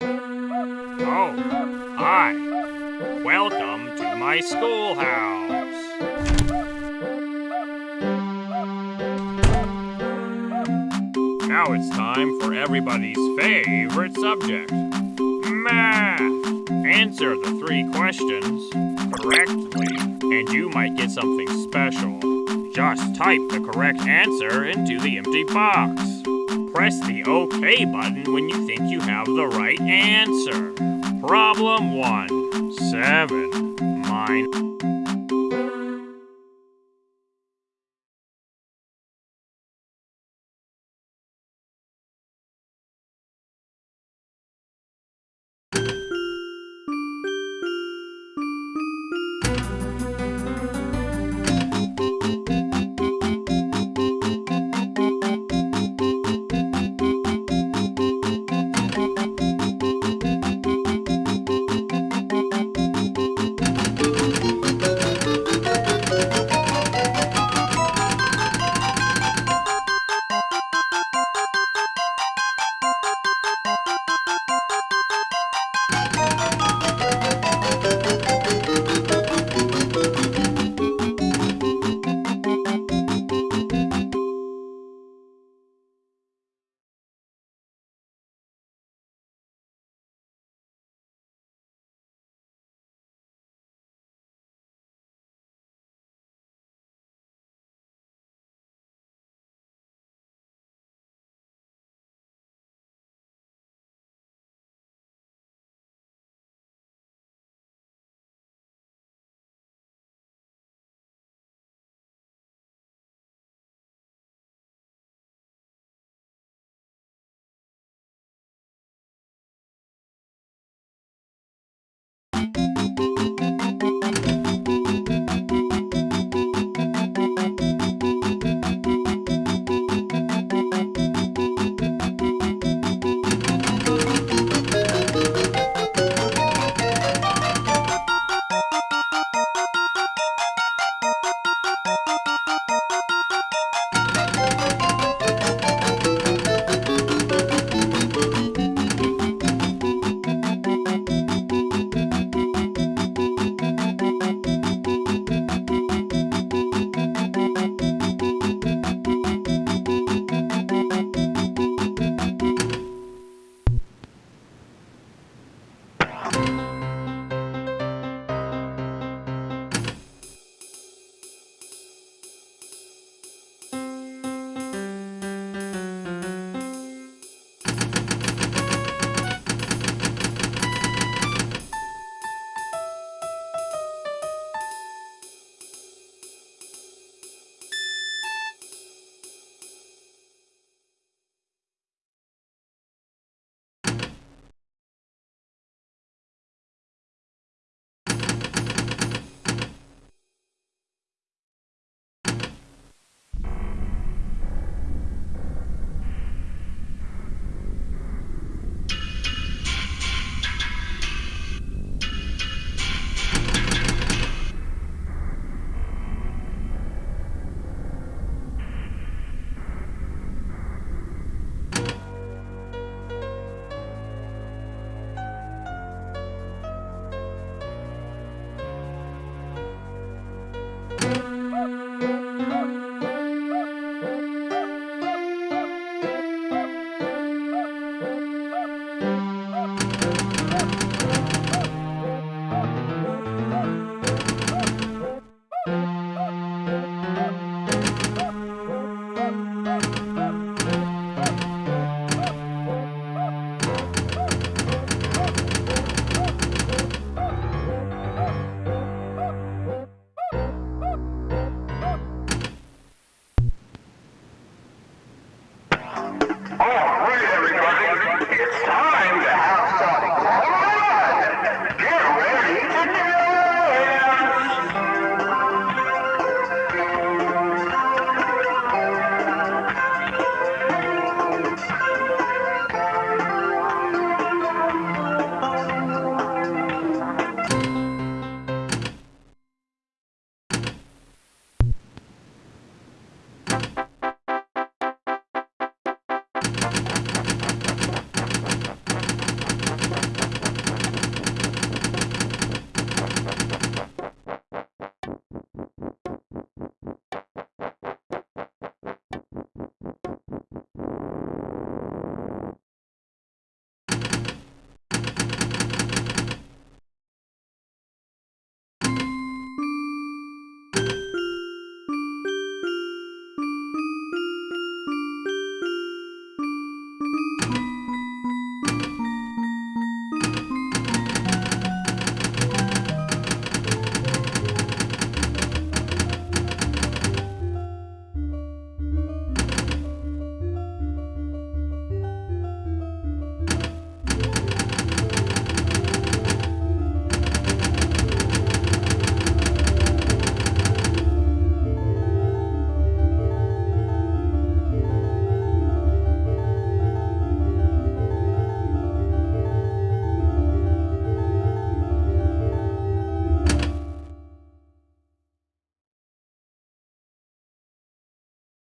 Oh, hi. Welcome to my schoolhouse. Now it's time for everybody's favorite subject math. Answer the three questions correctly, and you might get something special. Just type the correct answer into the empty box. Press the OK button when you think you have the right answer. Problem 1 7 minus